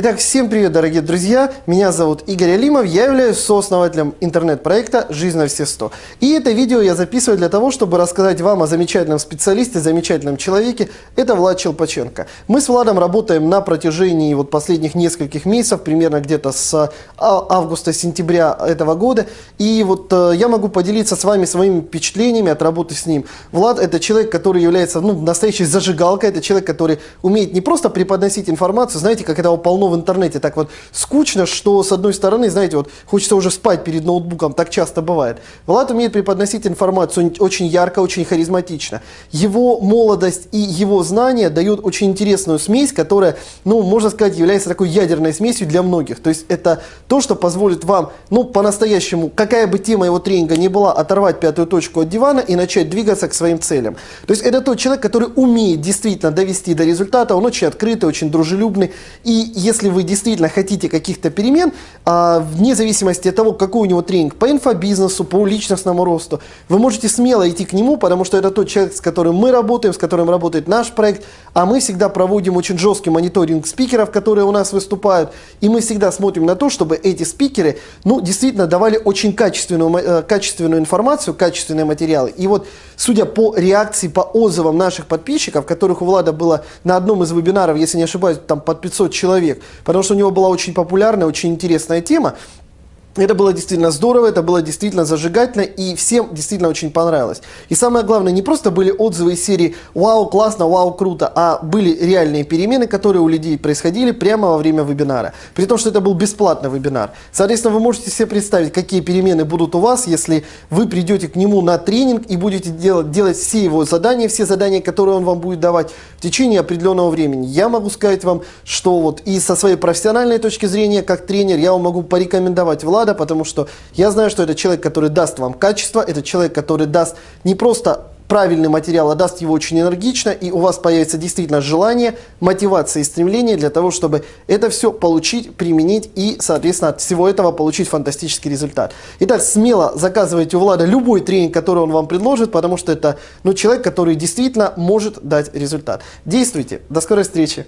Итак, всем привет, дорогие друзья! Меня зовут Игорь Алимов, я являюсь сооснователем интернет-проекта «Жизнь на все 100». И это видео я записываю для того, чтобы рассказать вам о замечательном специалисте, замечательном человеке. Это Влад Челпаченко. Мы с Владом работаем на протяжении вот последних нескольких месяцев, примерно где-то с а, августа-сентября этого года. И вот э, я могу поделиться с вами своими впечатлениями от работы с ним. Влад – это человек, который является ну, настоящей зажигалкой, это человек, который умеет не просто преподносить информацию, знаете, как это полно в интернете так вот скучно, что с одной стороны, знаете, вот хочется уже спать перед ноутбуком, так часто бывает. Влад умеет преподносить информацию очень ярко, очень харизматично. Его молодость и его знания дают очень интересную смесь, которая, ну, можно сказать, является такой ядерной смесью для многих. То есть это то, что позволит вам, ну, по-настоящему, какая бы тема его тренинга ни была, оторвать пятую точку от дивана и начать двигаться к своим целям. То есть это тот человек, который умеет действительно довести до результата, он очень открытый, очень дружелюбный. И если вы действительно хотите каких-то перемен, а, вне зависимости от того, какой у него тренинг по инфобизнесу, по личностному росту, вы можете смело идти к нему, потому что это тот человек, с которым мы работаем, с которым работает наш проект, а мы всегда проводим очень жесткий мониторинг спикеров, которые у нас выступают, и мы всегда смотрим на то, чтобы эти спикеры, ну, действительно давали очень качественную, э, качественную информацию, качественные материалы. И вот, судя по реакции, по отзывам наших подписчиков, которых у Влада было на одном из вебинаров, если не ошибаюсь, там под 500 потому что у него была очень популярная, очень интересная тема. Это было действительно здорово, это было действительно зажигательно и всем действительно очень понравилось. И самое главное, не просто были отзывы из серии «Вау, классно, вау, круто», а были реальные перемены, которые у людей происходили прямо во время вебинара. При том, что это был бесплатный вебинар. Соответственно, вы можете себе представить, какие перемены будут у вас, если вы придете к нему на тренинг и будете делать, делать все его задания, все задания, которые он вам будет давать в течение определенного времени. Я могу сказать вам, что вот и со своей профессиональной точки зрения, как тренер, я вам могу порекомендовать Влада, надо, потому что я знаю, что это человек, который даст вам качество, это человек, который даст не просто правильный материал, а даст его очень энергично, и у вас появится действительно желание, мотивация и стремление для того, чтобы это все получить, применить и, соответственно, от всего этого получить фантастический результат. Итак, смело заказывайте у Влада любой тренинг, который он вам предложит, потому что это ну, человек, который действительно может дать результат. Действуйте. До скорой встречи.